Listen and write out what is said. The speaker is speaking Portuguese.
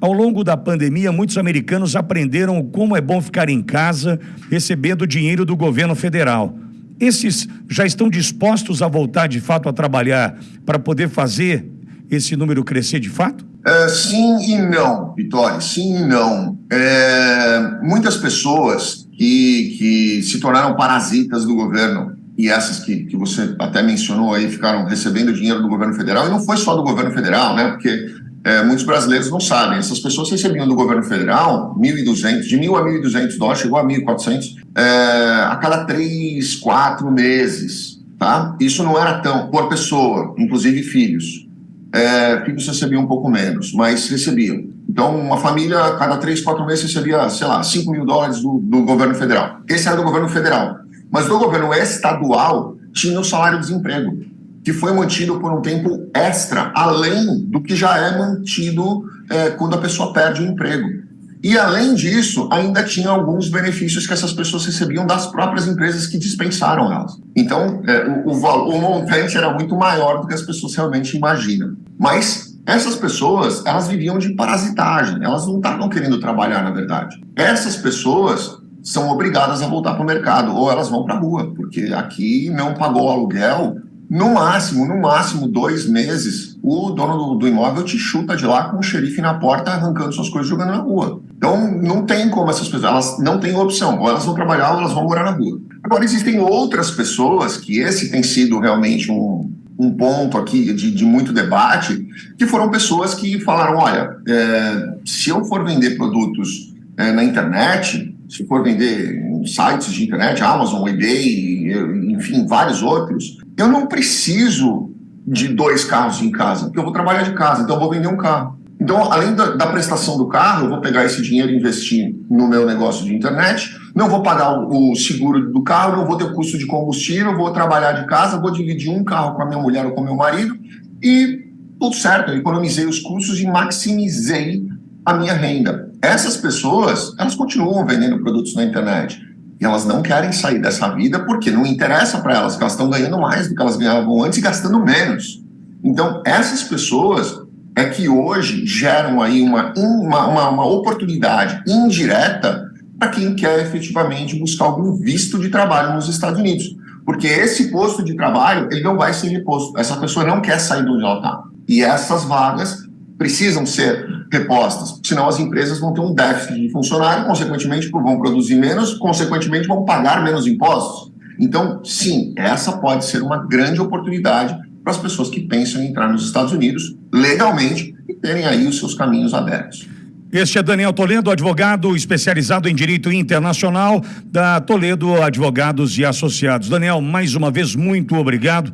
Ao longo da pandemia, muitos americanos aprenderam como é bom ficar em casa recebendo dinheiro do governo federal. Esses já estão dispostos a voltar de fato a trabalhar para poder fazer esse número crescer de fato? É, sim e não, Vitória, sim e não. É, muitas pessoas que, que se tornaram parasitas do governo, e essas que, que você até mencionou aí, ficaram recebendo dinheiro do governo federal, e não foi só do governo federal, né? Porque é, muitos brasileiros não sabem. Essas pessoas recebiam do governo federal 1.200, de 1.000 a 1.200 dólares, chegou a 1.400, é, a cada três, quatro meses, tá? Isso não era tão, por pessoa, inclusive filhos. É, filhos recebiam um pouco menos, mas recebiam. Então, uma família, a cada três, quatro meses, recebia, sei lá, 5 mil dólares do, do governo federal. Esse era do governo federal. Mas do governo estadual, tinha o salário-desemprego que foi mantido por um tempo extra, além do que já é mantido é, quando a pessoa perde o emprego. E, além disso, ainda tinha alguns benefícios que essas pessoas recebiam das próprias empresas que dispensaram elas. Então, é, o, o, o montante era muito maior do que as pessoas realmente imaginam. Mas essas pessoas, elas viviam de parasitagem, elas não estavam querendo trabalhar, na verdade. Essas pessoas são obrigadas a voltar para o mercado, ou elas vão para a rua, porque aqui não pagou aluguel, no máximo, no máximo, dois meses, o dono do, imóvel te chuta de lá com o xerife na porta, arrancando suas coisas jogando na rua. Então, não tem como essas pessoas, elas não têm opção, ou elas vão trabalhar ou elas vão morar na rua. Agora, existem outras pessoas, que esse tem sido realmente um, um ponto aqui de, de, muito debate, que foram pessoas que falaram, olha, é, se eu for vender produtos é, na internet, se for vender em sites de internet, Amazon, eBay, enfim, vários outros, eu não preciso de dois carros em casa, porque eu vou trabalhar de casa, então eu vou vender um carro. Então, além da, da, prestação do carro, eu vou pegar esse dinheiro e investir no meu negócio de internet, não vou pagar o, o seguro do carro, não vou ter custo de combustível, vou trabalhar de casa, vou dividir um carro com a minha mulher ou com o meu marido e tudo certo, eu economizei os custos e maximizei a minha renda. Essas pessoas, elas continuam vendendo produtos na internet. E elas não querem sair dessa vida porque não interessa para elas, que elas estão ganhando mais do que elas ganhavam antes e gastando menos. Então, essas pessoas é que hoje geram aí uma, uma, uma, uma oportunidade indireta para quem quer efetivamente buscar algum visto de trabalho nos Estados Unidos. Porque esse posto de trabalho, ele não vai ser reposto. Essa pessoa não quer sair de onde ela está. E essas vagas precisam ser repostas, senão as empresas vão ter um déficit de funcionário, consequentemente vão produzir menos, consequentemente vão pagar menos impostos. Então, sim, essa pode ser uma grande oportunidade para as pessoas que pensam em entrar nos Estados Unidos legalmente e terem aí os seus caminhos abertos. Este é Daniel Toledo, advogado especializado em direito internacional da Toledo Advogados e Associados. Daniel, mais uma vez, muito obrigado.